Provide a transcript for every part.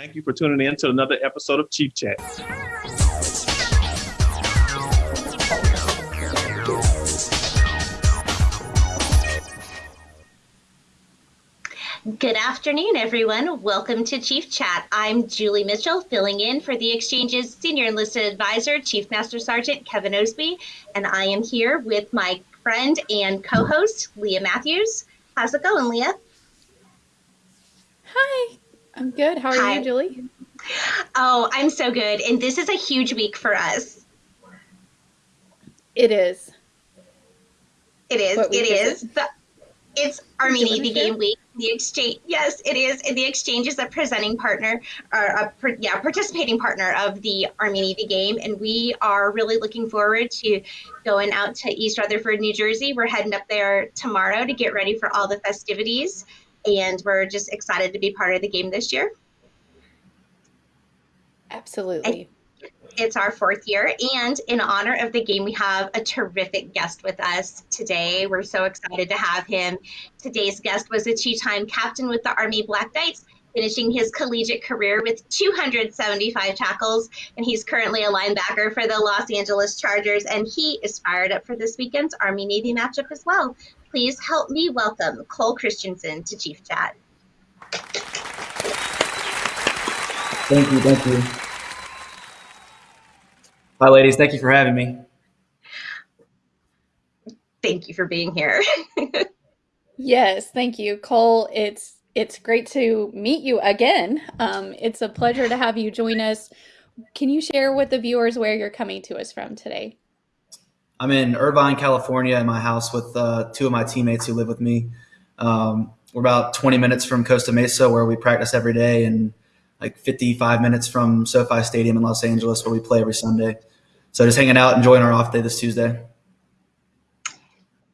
Thank you for tuning in to another episode of Chief Chat. Good afternoon, everyone. Welcome to Chief Chat. I'm Julie Mitchell, filling in for the Exchange's Senior Enlisted Advisor, Chief Master Sergeant Kevin Osby, and I am here with my friend and co-host, Leah Matthews. How's it going, Leah? I'm good. How are Hi. you, Julie? Oh, I'm so good. And this is a huge week for us. It is. It is. It is. is it? The, it's Army Navy Game Week the exchange yes it is the exchange is a presenting partner or a yeah participating partner of the army navy game and we are really looking forward to going out to east rutherford new jersey we're heading up there tomorrow to get ready for all the festivities and we're just excited to be part of the game this year absolutely it's our fourth year. And in honor of the game, we have a terrific guest with us today. We're so excited to have him. Today's guest was a two time captain with the Army Black Knights, finishing his collegiate career with 275 tackles. And he's currently a linebacker for the Los Angeles Chargers. And he is fired up for this weekend's Army Navy matchup as well. Please help me welcome Cole Christiansen to Chief Chat. Thank you. Thank you. Hi, ladies. Thank you for having me. Thank you for being here. yes, thank you, Cole. It's it's great to meet you again. Um, it's a pleasure to have you join us. Can you share with the viewers where you're coming to us from today? I'm in Irvine, California, in my house with uh, two of my teammates who live with me. Um, we're about 20 minutes from Costa Mesa, where we practice every day, and like 55 minutes from SoFi Stadium in Los Angeles, where we play every Sunday. So just hanging out, enjoying our off day this Tuesday.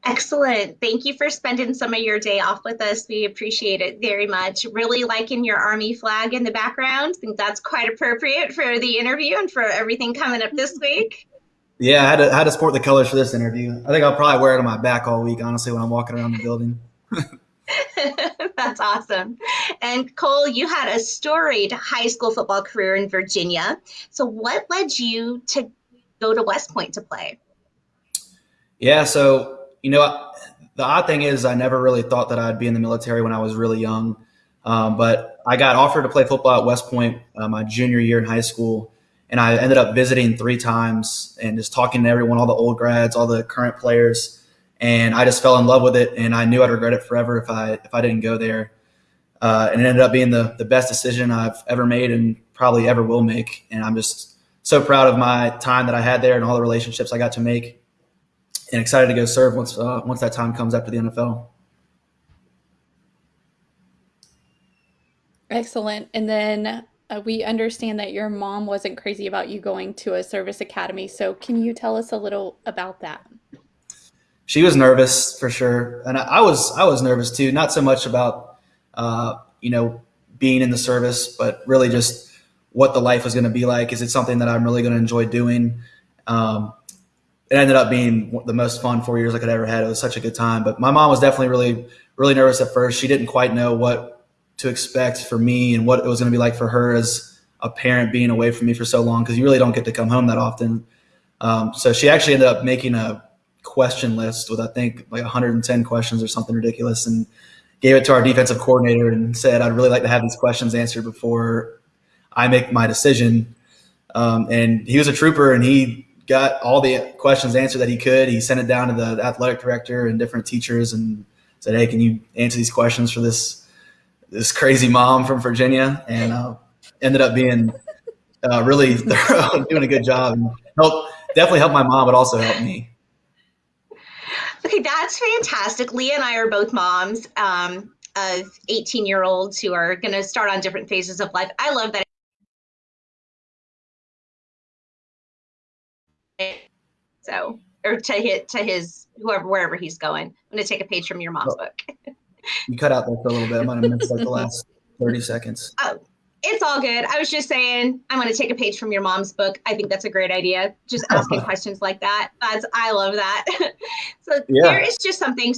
Excellent. Thank you for spending some of your day off with us. We appreciate it very much. Really liking your Army flag in the background. I think that's quite appropriate for the interview and for everything coming up this week. Yeah, I had to, I had to sport the colors for this interview. I think I'll probably wear it on my back all week, honestly, when I'm walking around the building. That's awesome. And Cole, you had a storied high school football career in Virginia. So, what led you to go to West Point to play? Yeah, so you know, the odd thing is, I never really thought that I'd be in the military when I was really young. Um, but I got offered to play football at West Point uh, my junior year in high school, and I ended up visiting three times and just talking to everyone, all the old grads, all the current players, and I just fell in love with it. And I knew I'd regret it forever if I if I didn't go there. Uh, and it ended up being the the best decision I've ever made and probably ever will make. And I'm just so proud of my time that I had there and all the relationships I got to make, and excited to go serve once uh, once that time comes after the NFL. Excellent. And then uh, we understand that your mom wasn't crazy about you going to a service academy. So can you tell us a little about that? She was nervous for sure, and I, I was I was nervous too. Not so much about uh, you know being in the service, but really just what the life was going to be like. Is it something that I'm really going to enjoy doing? Um, it ended up being the most fun four years I could ever had. It was such a good time. But my mom was definitely really, really nervous at first. She didn't quite know what to expect for me and what it was going to be like for her as a parent being away from me for so long because you really don't get to come home that often. Um, so she actually ended up making a question list with I think like 110 questions or something ridiculous and gave it to our defensive coordinator and said I'd really like to have these questions answered before I make my decision. Um, and he was a trooper and he got all the questions answered that he could. He sent it down to the athletic director and different teachers and said, Hey, can you answer these questions for this, this crazy mom from Virginia? And uh, ended up being uh, really thorough, doing a good job and help, definitely helped my mom, but also helped me. Okay, that's fantastic. Leah and I are both moms um, of 18 year olds who are going to start on different phases of life. I love that So, or to hit to his whoever wherever he's going. I'm to take a page from your mom's oh. book. you cut out there for a little bit. I might have missed like the last 30 seconds. Oh, it's all good. I was just saying I'm to take a page from your mom's book. I think that's a great idea. Just asking questions like that. That's I love that. so yeah. there is just something.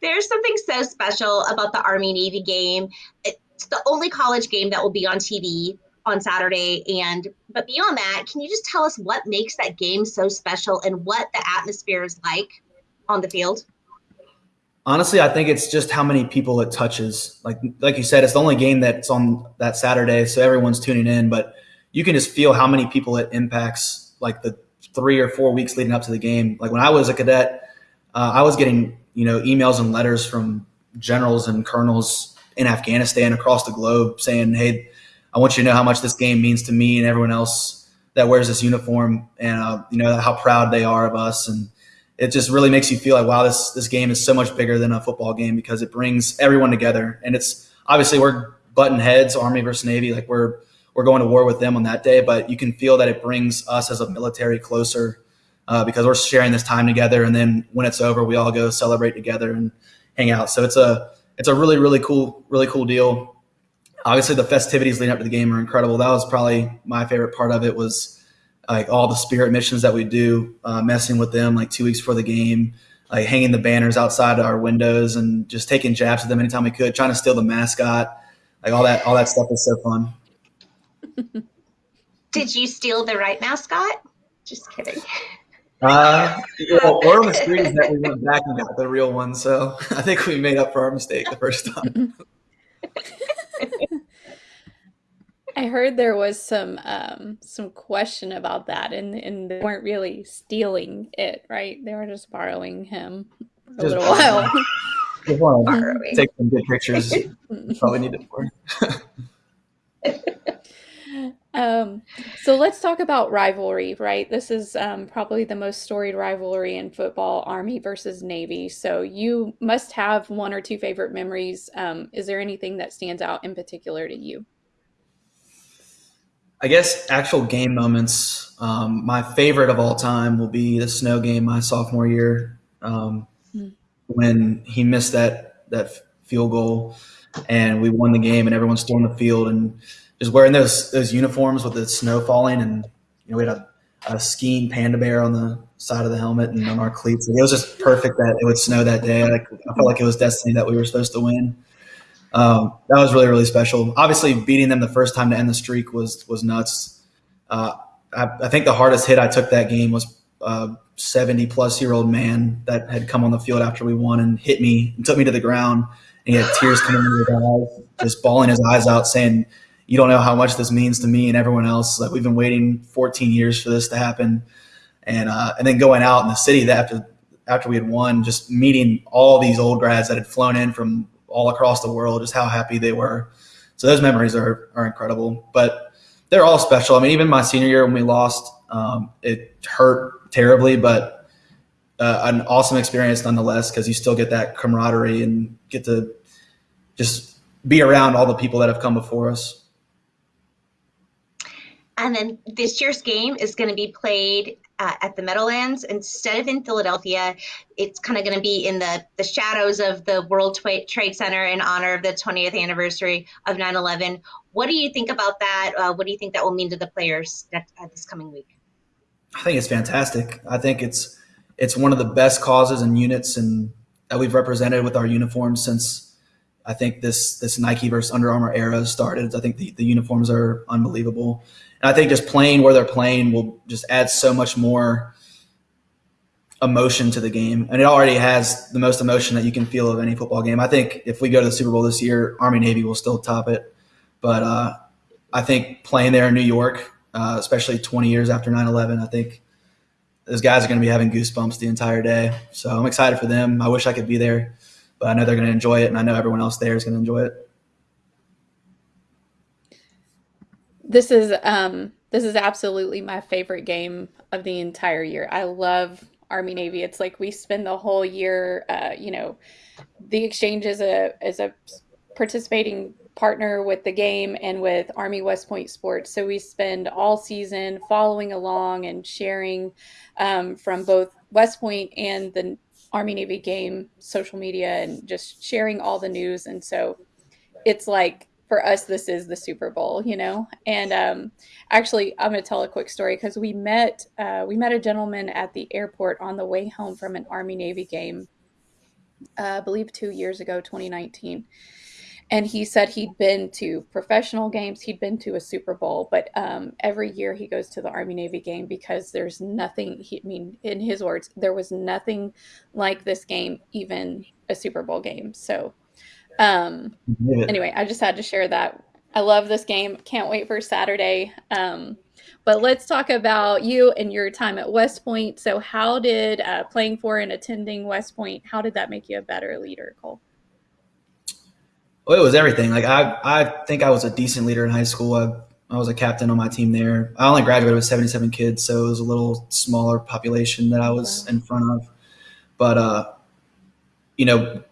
there's something so special about the Army Navy game. It's the only college game that will be on TV on Saturday. And but beyond that, can you just tell us what makes that game so special and what the atmosphere is like on the field? Honestly, I think it's just how many people it touches. Like like you said, it's the only game that's on that Saturday, so everyone's tuning in. But you can just feel how many people it impacts. Like the three or four weeks leading up to the game. Like when I was a cadet, uh, I was getting you know emails and letters from generals and colonels in Afghanistan across the globe saying, "Hey, I want you to know how much this game means to me and everyone else that wears this uniform, and uh, you know how proud they are of us." And it just really makes you feel like, wow, this this game is so much bigger than a football game because it brings everyone together. And it's obviously we're button heads, Army versus Navy, like we're we're going to war with them on that day, but you can feel that it brings us as a military closer uh, because we're sharing this time together. And then when it's over, we all go celebrate together and hang out. So it's a it's a really really cool really cool deal. Obviously, the festivities leading up to the game are incredible. That was probably my favorite part of it was like all the spirit missions that we do, uh, messing with them like two weeks before the game, like hanging the banners outside our windows and just taking jabs at them anytime we could, trying to steal the mascot, like all that all that stuff was so fun. Did you steal the right mascot? Just kidding. Uh, well, Oral Mystery that we went back and got the real one, so I think we made up for our mistake the first time. I heard there was some um, some question about that, and and they weren't really stealing it, right? They were just borrowing him for a Just little while. Just Borrowing. take some good pictures. Probably need it for. Um, so let's talk about rivalry, right? This is um, probably the most storied rivalry in football, Army versus Navy. So you must have one or two favorite memories. Um, is there anything that stands out in particular to you? I guess actual game moments. Um, my favorite of all time will be the snow game my sophomore year um, Hmm. when he missed that that field goal and we won the game and everyone stormed the field and just wearing those those uniforms with the snow falling and you know we had a, a skiing panda bear on the side of the helmet and on our cleats. It was just perfect that it would snow that day. Like I felt like it was destiny that we were supposed to win. Um, that was really really special. Obviously, beating them the first time to end the streak was was nuts. Uh, I, I think the hardest hit I took that game was a 70 plus year old man that had come on the field after we won and hit me and took me to the ground. And he had tears coming into his eyes, just bawling his eyes out, saying, "You don't know how much this means to me and everyone else. Like we've been waiting 14 years for this to happen." And uh, and then going out in the city that after after we had won, just meeting all these old grads that had flown in from all across the world, just how happy they were. So those memories are are incredible. But they're all special. I mean, even my senior year when we lost, um, it hurt terribly, but uh, an awesome experience nonetheless because you still get that camaraderie and get to just be around all the people that have come before us. And then this year's game is going to be played uh, at the Meadowlands instead of in Philadelphia. It's kind of going to be in the, the shadows of the World Trade Center in honor of the 20th anniversary of 9 11. What do you think about that? Uh, what do you think that will mean to the players next, uh, this coming week? I think it's fantastic. I think it's it's one of the best causes and units and that we've represented with our uniforms since I think this this Nike versus Under Armour era started. I think the, the uniforms are unbelievable. And I think just playing where they're playing will just add so much more emotion to the game. And it already has the most emotion that you can feel of any football game. I think if we go to the Super Bowl this year, Army Navy will still top it. But uh, I think playing there in New York, uh, especially 20 years after 9 11, I think those guys are going to be having goosebumps the entire day. So I'm excited for them. I wish I could be there, but I know they're going to enjoy it, and I know everyone else there is going to enjoy it. This is um this is absolutely my favorite game of the entire year. I love Army Navy. It's like we spend the whole year uh, you know, the exchange is a is a participating partner with the game and with Army West Point Sports. So we spend all season following along and sharing um, from both West Point and the Army Navy game social media and just sharing all the news. And so it's like for us, this is the Super Bowl, you know. And um, actually, I'm to tell a quick story because we met uh, we met a gentleman at the airport on the way home from an Army Navy game, uh, I believe two years ago, 2019 and he said he'd been to professional games he'd been to a super bowl but um, every year he goes to the army navy game because there's nothing he, i mean in his words there was nothing like this game even a super bowl game. So um, anyway i just had to share that. I love this game. Can't wait for saturday. Um, but let's talk about you and your time at west point. So how did uh, playing for and attending west point how did that make you a better leader cole well, it was everything. Like I, I think I was a decent leader in high school. I, I was a captain on my team there. I only graduated with 77 kids, so it was a little smaller population that I was in front of. But uh, you know,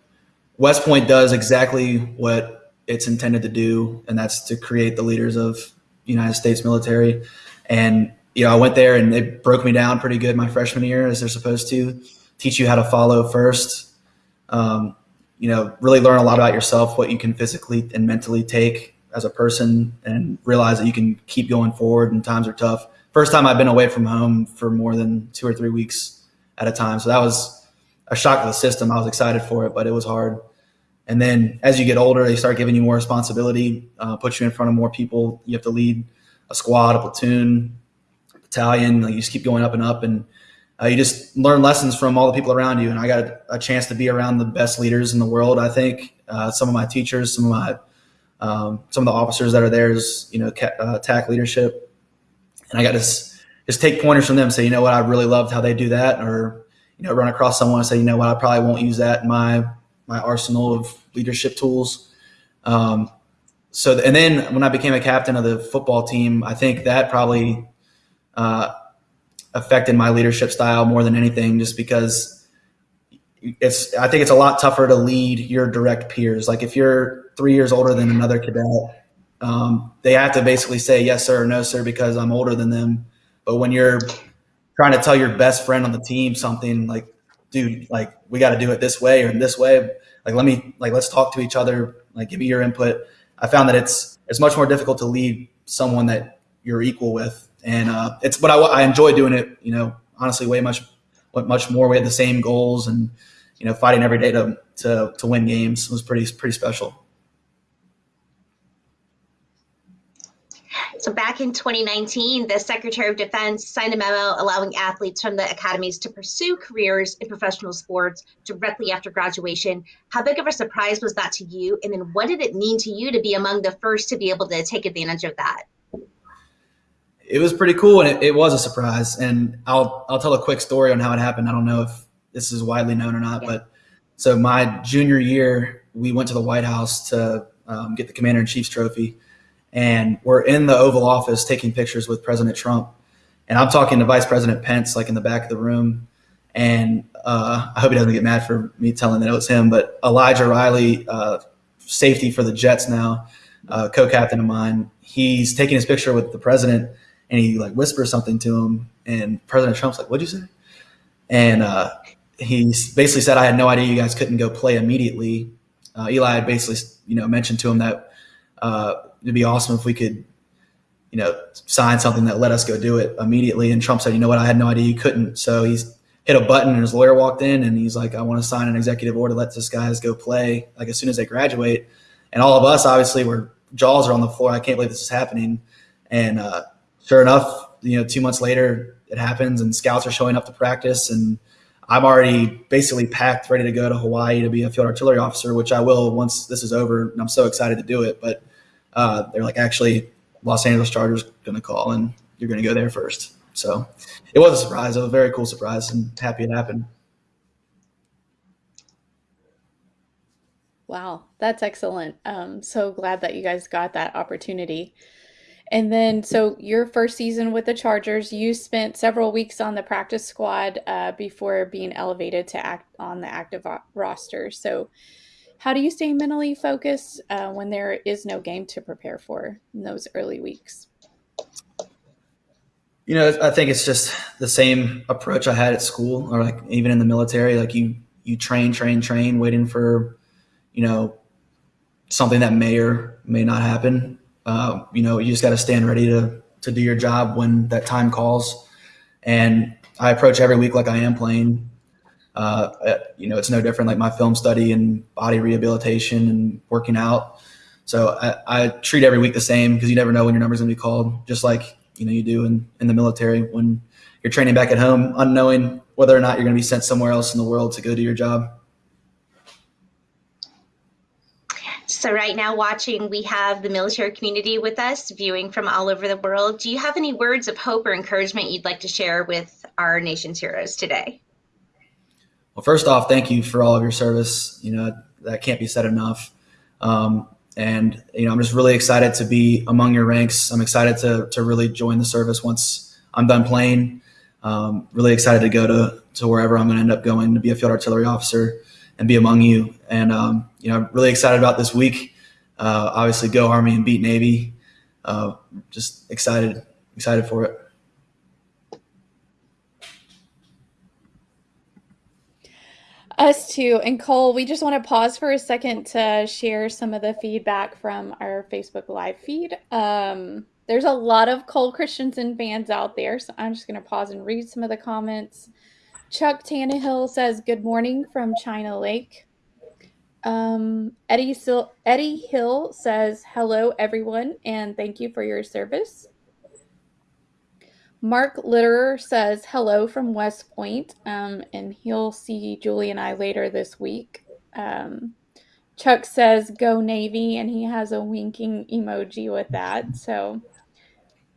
West Point does exactly what it's intended to do, and that's to create the leaders of United States military. And you know, I went there and it broke me down pretty good my freshman year, as they're supposed to teach you how to follow first. Um, you know, really learn a lot about yourself, what you can physically and mentally take as a person, and realize that you can keep going forward and times are tough. First time I've been away from home for more than two or three weeks at a time. So that was a shock to the system. I was excited for it, but it was hard. And then as you get older, they start giving you more responsibility, uh, put you in front of more people. You have to lead a squad, a platoon, battalion. Like you just keep going up and up. And uh, you just learn lessons from all the people around you. And I got a chance to be around the best leaders in the world. I think uh, some of my teachers, some of my um, some of the officers that are there is you know ca- uh, leadership, and I got to s- just take pointers from them. Say, you know what, I really loved how they do that, or you know, run across someone and say, you know what, I probably won't use that in my my arsenal of leadership tools. Um, so, and then when I became a captain of the football team, I think that probably uh, affected my leadership style more than anything, just because it's I think it's a lot tougher to lead your direct peers. Like if you're three years older than another cadet, um, they have to basically say yes sir or no sir because I'm older than them. But when you're trying to tell your best friend on the team something like, dude, like we got to do it this way or in this way, like let me like let's talk to each other, like give me your input. I found that it's it's much more difficult to lead someone that you're equal with and uh, it's but I, I enjoy doing it. You know, honestly, way much much more. We had the same goals, and you know, fighting every day to to to win games was pretty pretty special. So back in 2019, the Secretary of Defense signed a memo allowing athletes from the academies to pursue careers in professional sports directly after graduation. How big of a surprise was that to you? And then what did it mean to you to be among the first to be able to take advantage of that? It was pretty cool and it, it, was a surprise. And I'll I'll tell a quick story on how it happened. I don't know if this is widely known or not, yeah. but so my junior year, we went to the White House to um, get the Commander in Chief's trophy, and we're in the Oval Office taking pictures with President Trump, and I'm talking to Vice President Pence like in the back of the room, and uh, I hope he doesn't get mad for me telling that it was him, but Elijah Riley, uh, safety for the Jets now, uh, co-captain of mine, he's taking his picture with the president and he like whispers something to him, and President Trump's like, "What'd you say?" And uh, he basically said, "I had no idea you guys couldn't go play immediately." Uh, Eli had basically, you know, mentioned to him that uh, it'd be awesome if we could, you know, sign something that let us go do it immediately. And Trump said, "You know what? I had no idea you couldn't." So he's hit a button, and his lawyer walked in, and he's like, "I want to sign an executive order let this guys go play like as soon as they graduate." And all of us, obviously, were jaws are on the floor. I can't believe this is happening. And uh, sure enough, you know, two months later, it happens, and scouts are showing up to practice, and I'm already basically packed, ready to go to Hawaii to be a field artillery officer, which I will once this is over. And I'm so excited to do it. But uh, they're like, actually, Los Angeles Chargers going to call, and you're going to go there first. So it was a surprise. It was a very cool surprise, and happy it happened. Wow, that's excellent. Um, so glad that you guys got that opportunity. And then, so your first season with the Chargers, you spent several weeks on the practice squad uh, before being elevated to act on the active roster. So, how do you stay mentally focused uh, when there is no game to prepare for in those early weeks? You know, I think it's just the same approach I had at school, or like even in the military. Like you, you train, train, train, waiting for, you know, something that may or may not happen uh, you know, you just got to stand ready to to do your job when that time calls. And I approach every week like I am playing. uh, uh, you know, it's no different like my film study and body rehabilitation and working out. So I, I treat every week the same because you never know when your number's gonna be called, just like you know you do in, in the military when you're training back at home, unknowing whether or not you're gonna be sent somewhere else in the world to go do your job. So right now watching, we have the military community with us, viewing from all over the world. Do you have any words of hope or encouragement you'd like to share with our nation's heroes today? Well, first off, thank you for all of your service. You know, that can't be said enough. Um, and, you know, I'm just really excited to be among your ranks. I'm excited to, to really join the service once I'm done playing. Um, really excited to go to, to wherever I'm going to end up going to be a field artillery officer and be among you. And, um, you know, I'm really excited about this week. Uh, obviously, go Army and beat Navy. Uh, just excited, excited for it. Us too. And Cole, we just want to pause for a second to share some of the feedback from our Facebook Live feed. Um, there's a lot of Cole Christiansen fans out there, so I'm just going to pause and read some of the comments. Chuck Tannehill says, Good morning from China Lake. Um, Eddie, Sil- Eddie Hill says, Hello, everyone, and thank you for your service. Mark Litterer says hello from West Point, um, and he'll see Julie and I later this week. Um, Chuck says go Navy, and he has a winking emoji with that. So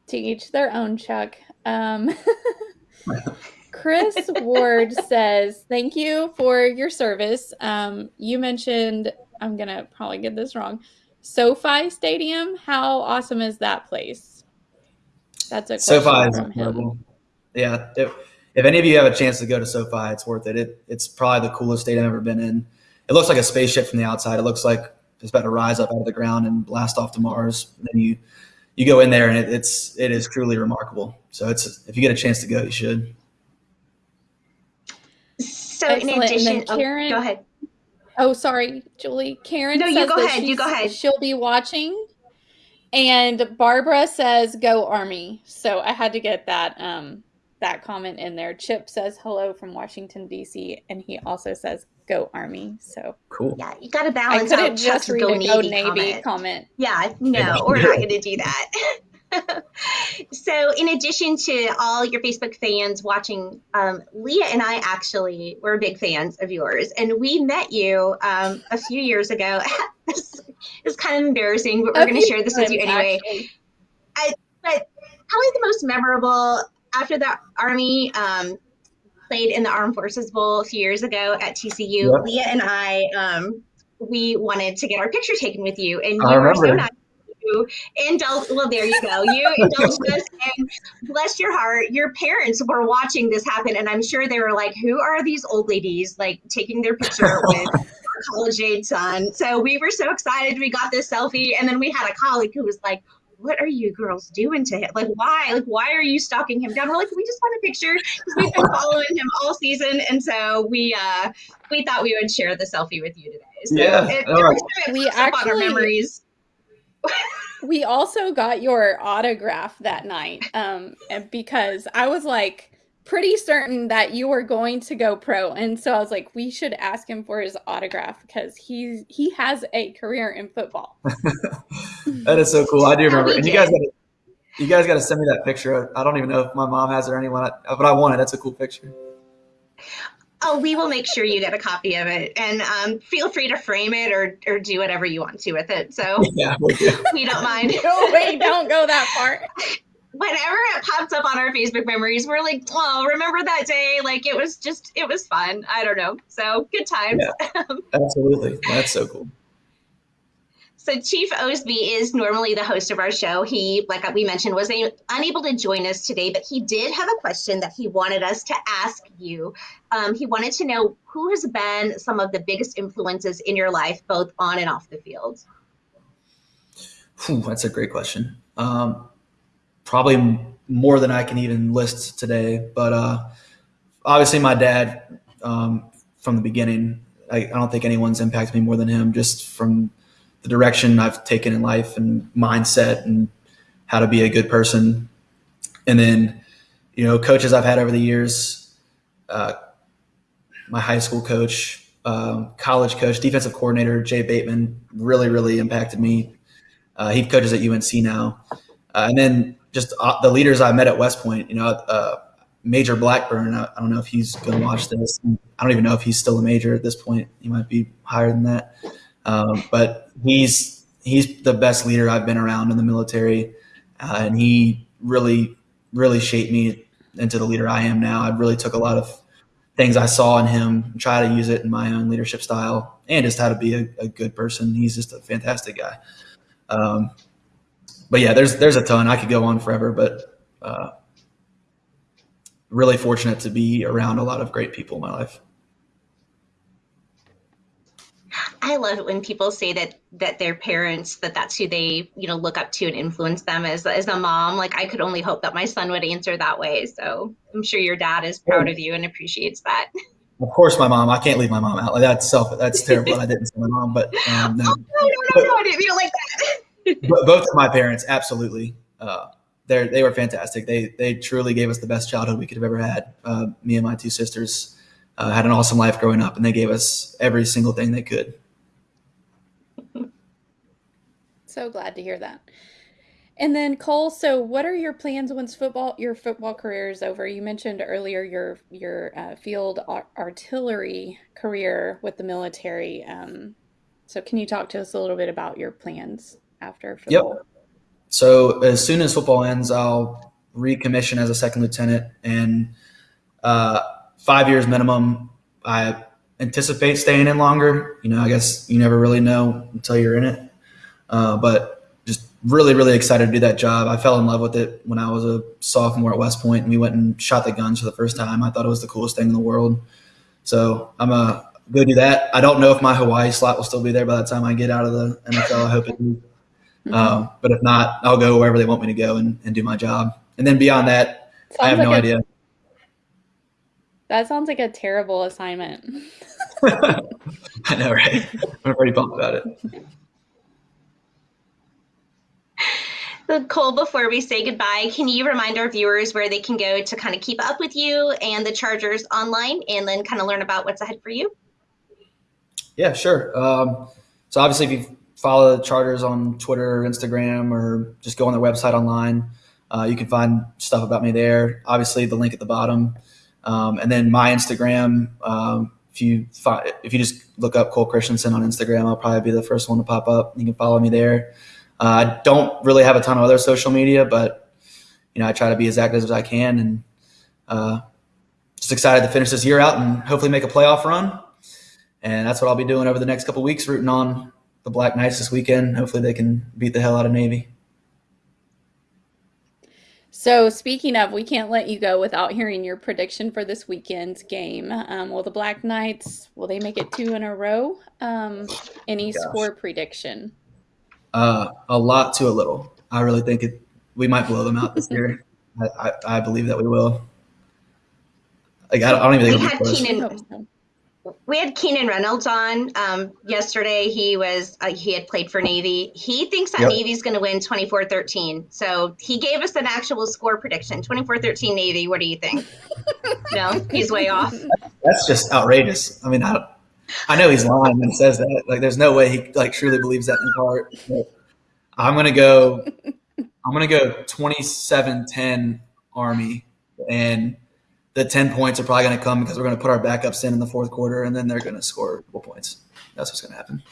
to each their own, Chuck. Chris Ward says thank you for your service. Um, you mentioned I'm gonna probably get this wrong. SoFi Stadium. How awesome is that place? That's a SoFi is incredible. Yeah, if, if any of you have a chance to go to SoFi, it's worth it. it. It's probably the coolest stadium I've ever been in. It looks like a spaceship from the outside. It looks like it's about to rise up out of the ground and blast off to Mars. And then you you go in there and it, it's it is truly remarkable. So it's if you get a chance to go, you should. So Excellent. in addition, oh, Karen, oh, go ahead. Oh, sorry, Julie. Karen. No, you go ahead. You go ahead. She'll be watching and Barbara says, "Go Army." So I had to get that um, that comment in there. Chip says hello from Washington D.C. and he also says, "Go Army." So cool. Yeah, you got to balance. I couldn't just read go a Navy, go Navy comment. comment. Yeah, no, we're not going to do that. so, in addition to all your Facebook fans watching, um, Leah and I actually were big fans of yours, and we met you um, a few years ago. it's kind of embarrassing, but we're going to share this with you anyway. I, but probably the most memorable after the Army um, played in the Armed Forces Bowl a few years ago at TCU. Leah and I, um, we wanted to get our picture taken with you, and you were so nice you indulge. Well, there you go. You indulged us, and bless your heart, your parents were watching this happen, and I'm sure they were like, "Who are these old ladies like taking their picture with?" college age son. So we were so excited. We got this selfie, and then we had a colleague who was like, what are you girls doing to him? Like, why? Like, why are you stalking him down? We're like, we just want a picture because we've been following him all season, and so we uh we thought we would share the selfie with you today. So yeah, it, it we actually memories. We also got your autograph that night um, because I was like pretty certain that you were going to go pro and so I was like we should ask him for his autograph because he's he has a career in football. that is so cool. I do remember. And you guys got to you guys got to send me that picture. I don't even know if my mom has it or anyone, but I want it. That's a cool picture. Oh, we will make sure you get a copy of it, and um, feel free to frame it or or do whatever you want to with it. So yeah, we don't mind. no, wait, don't go that far. Whenever it pops up on our Facebook memories, we're like, "Oh, remember that day? Like it was just, it was fun. I don't know. So good times." Yeah, absolutely, that's so cool. So Chief Osby is normally the host of our show. He, like we mentioned, was a, unable to join us today, but he did have a question that he wanted us to ask you. Um, he wanted to know who has been some of the biggest influences in your life, both on and off the field. Whew, that's a great question. Um, probably more than I can even list today, but uh, obviously my dad um, from the beginning. I, I don't think anyone's impacted me more than him, just from the direction I've taken in life and mindset and how to be a good person. And then, you know, coaches I've had over the years, uh, my high school coach, um, college coach, defensive coordinator Jay Bateman really really impacted me. Uh, he coaches at UNC now, uh, and then just uh, the leaders I met at West Point. You know, uh, Major Blackburn. I, I, don't know if he's going to watch this. I don't even know if he's still a major at this point. He might be higher than that, um, but he's he's the best leader I've been around in the military, uh, and he really really shaped me into the leader I am now. I really took a lot of things I saw in him and try to use it in my own leadership style and just how to be a, a good person. He's just a fantastic guy. Um, but yeah, there's there's a ton. I could go on forever, but uh, really fortunate to be around a lot of great people in my life. I love it when people say that that their parents that that's who they you know look up to and influence them as as a mom. Like I could only hope that my son would answer that way. So I'm sure your dad is proud of you and appreciates that. Of course, my mom. I can't leave my mom out. Like that's self. That's terrible. I didn't say my mom, but um, no. Oh, no, no, no, no, I didn't feel like that. both of my parents, absolutely. Uh, they they were fantastic. They they truly gave us the best childhood we could have ever had. Uh, me and my two sisters uh, had an awesome life growing up, and they gave us every single thing they could. So glad to hear that. And then Cole, so what are your plans once football your football career is over? You mentioned earlier your your uh, field artillery career with the military. Um, so can you talk to us a little bit about your plans after football? Yep. So as soon as football ends, I'll recommission as a second lieutenant, and uh, five years minimum. I anticipate staying in longer. You know, I guess you never really know until you're in it. Uh, but just really, really excited to do that job. I fell in love with it when I was a sophomore at West Point, and we went and shot the guns for the first time. I thought it was the coolest thing in the world. So I'm a go do that. I don't know if my Hawaii slot will still be there by the time I get out of the NFL. I hope it do. Mm-hmm. Um, but if not, I'll go wherever they want me to go and, and do my job. And then beyond that, sounds I have like no a, idea. That sounds like a terrible assignment. I know, right? I'm pretty pumped about it. Cole, before we say goodbye, can you remind our viewers where they can go to kind of keep up with you and the Chargers online and then kind of learn about what's ahead for you? Yeah, sure. Um, so obviously, if you follow the Chargers on Twitter Instagram or just go on their website online, uh, you can find stuff about me there. Obviously, the link at the bottom. Um, and then my Instagram, um, if you find, if you just look up Cole Christiansen on Instagram, I'll probably be the first one to pop up. You can follow me there. Uh, I don't really have a ton of other social media, but you know I try to be as active as I can, and uh, just excited to finish this year out and hopefully make a playoff run. And that's what I'll be doing over the next couple weeks, rooting on the Black Knights this weekend. Hopefully, they can beat the hell out of Navy. So, speaking of, we can't let you go without hearing your prediction for this weekend's game. Um, will the Black Knights will they make it two in a row? Um, any Gosh. score prediction? Uh, a lot to a little. I really think it. We might blow them out this year. I, I, I, believe that we will. Like I don't, I don't even think we had Keenan. We had Keenan Reynolds on um, yesterday. He was uh, he had played for Navy. He thinks that yep. Navy's going to win 24-13. So he gave us an actual score prediction: 24-13 Navy. What do you think? no, he's way off. That's just outrageous. I mean, I, I know he's lying he says that. Like, there's no way he like truly believes that in his heart. But I'm gonna go. I'm gonna go 27-10 Army, and the 10 points are probably gonna come because we're gonna put our backups in in the fourth quarter, and then they're gonna score a couple points. That's what's gonna happen.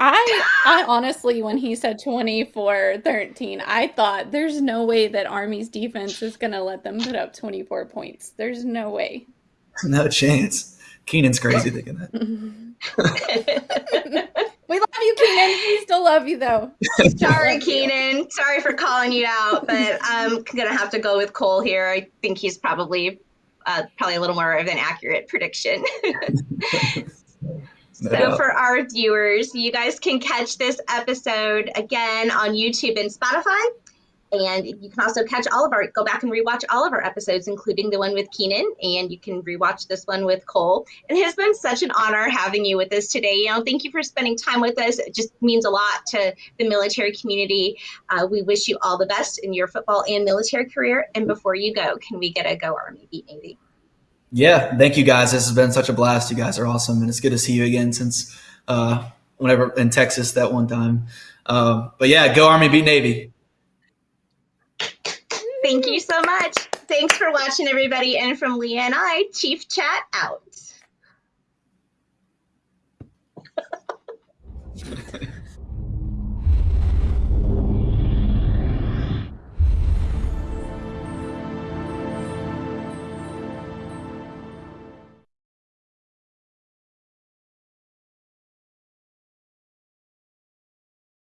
I I honestly when he said 24-13, I thought there's no way that Army's defense is going to let them put up 24 points. There's no way. No chance. Keenan's crazy thinking that. we love you, Keenan. We still love you, though. Sorry, Keenan. Sorry for calling you out, but I'm gonna have to go with Cole here. I think he's probably uh, probably a little more of an accurate prediction. So, for our viewers, you guys can catch this episode again on YouTube and Spotify. And you can also catch all of our, go back and rewatch all of our episodes, including the one with Keenan, and you can rewatch this one with Cole. It has been such an honor having you with us today. You know, thank you for spending time with us. It just means a lot to the military community. Uh, we wish you all the best in your football and military career. And before you go, can we get a go Army beat Navy? Yeah, thank you guys. This has been such a blast. You guys are awesome, and it's good to see you again since uh, whenever in Texas that one time. Uh, but yeah, go Army beat Navy. Thank you mm-hmm. so much. Thanks for watching, everybody. And from Leah and I, Chief Chat out.